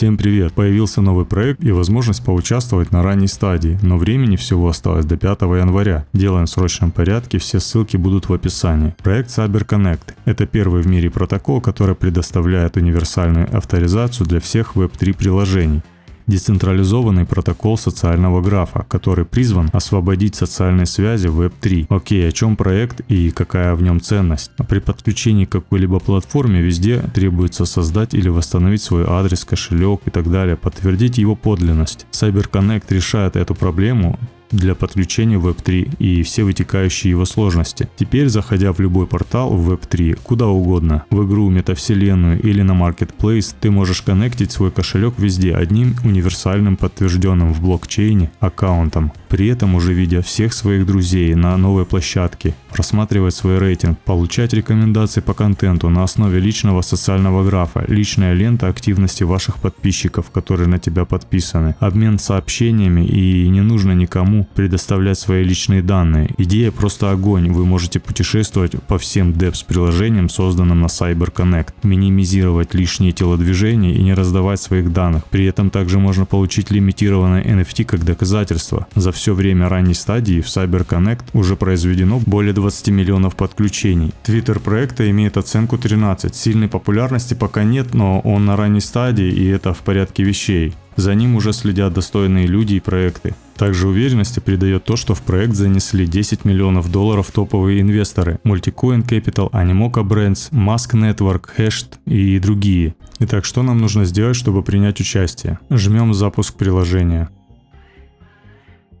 Всем привет! Появился новый проект и возможность поучаствовать на ранней стадии, но времени всего осталось до 5 января. Делаем в срочном порядке, все ссылки будут в описании. Проект CyberConnect – это первый в мире протокол, который предоставляет универсальную авторизацию для всех Web3 приложений децентрализованный протокол социального графа, который призван освободить социальные связи в Web3. Окей, о чем проект и какая в нем ценность? При подключении к какой-либо платформе везде требуется создать или восстановить свой адрес, кошелек и так далее, подтвердить его подлинность. CyberConnect решает эту проблему для подключения в Web3 и все вытекающие его сложности. Теперь, заходя в любой портал в Web3, куда угодно, в игру, метавселенную или на Marketplace, ты можешь коннектить свой кошелек везде одним универсальным подтвержденным в блокчейне аккаунтом, при этом уже видя всех своих друзей на новой площадке, просматривать свой рейтинг, получать рекомендации по контенту на основе личного социального графа, личная лента активности ваших подписчиков, которые на тебя подписаны, обмен сообщениями и не нужно никому предоставлять свои личные данные. Идея просто огонь, вы можете путешествовать по всем DEPS приложениям, созданным на CyberConnect, минимизировать лишние телодвижения и не раздавать своих данных. При этом также можно получить лимитированное NFT как доказательство. За все время ранней стадии в CyberConnect уже произведено более 20 миллионов подключений. Твиттер проекта имеет оценку 13. Сильной популярности пока нет, но он на ранней стадии и это в порядке вещей. За ним уже следят достойные люди и проекты. Также уверенности придает то, что в проект занесли 10 миллионов долларов топовые инвесторы Multicoin Capital, Animoca Brands, Mask Network, Hashed и другие. Итак, что нам нужно сделать, чтобы принять участие? Жмем запуск приложения.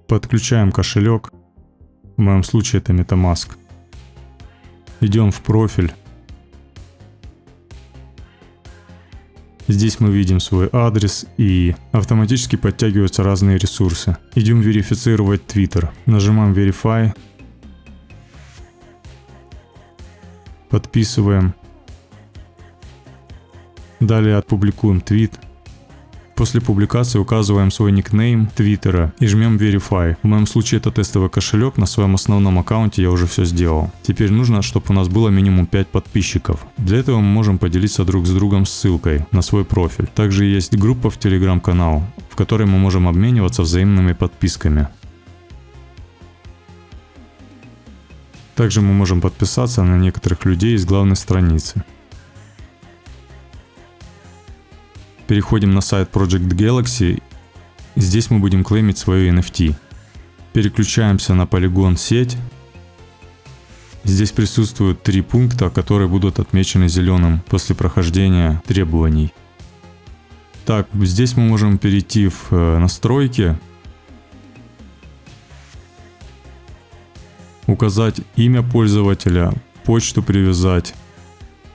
Подключаем кошелек. В моем случае это MetaMask. Идем в профиль. Здесь мы видим свой адрес и автоматически подтягиваются разные ресурсы. Идем верифицировать Twitter. Нажимаем Verify. Подписываем. Далее отпубликуем твит. После публикации указываем свой никнейм твиттера и жмем Verify. В моем случае это тестовый кошелек, на своем основном аккаунте я уже все сделал. Теперь нужно, чтобы у нас было минимум 5 подписчиков. Для этого мы можем поделиться друг с другом ссылкой на свой профиль. Также есть группа в телеграм-канал, в которой мы можем обмениваться взаимными подписками. Также мы можем подписаться на некоторых людей из главной страницы. Переходим на сайт Project Galaxy. Здесь мы будем клеймить свою NFT. Переключаемся на полигон сеть. Здесь присутствуют три пункта, которые будут отмечены зеленым после прохождения требований. Так, здесь мы можем перейти в э, настройки, указать имя пользователя, почту привязать,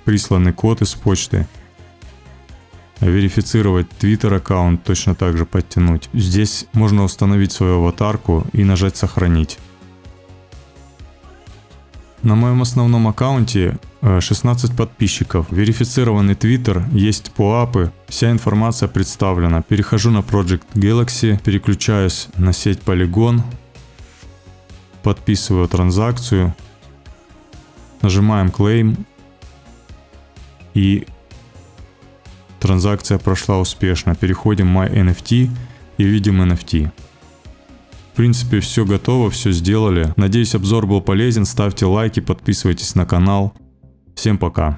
присланный код из почты – верифицировать Twitter аккаунт, точно так же подтянуть. Здесь можно установить свою аватарку и нажать сохранить. На моем основном аккаунте 16 э, подписчиков, верифицированный Twitter, есть поапы, вся информация представлена. Перехожу на Project Galaxy, переключаюсь на сеть Polygon, подписываю транзакцию, нажимаем Claim и Транзакция прошла успешно. Переходим My NFT и видим NFT. В принципе, все готово, все сделали. Надеюсь, обзор был полезен. Ставьте лайки, подписывайтесь на канал. Всем пока.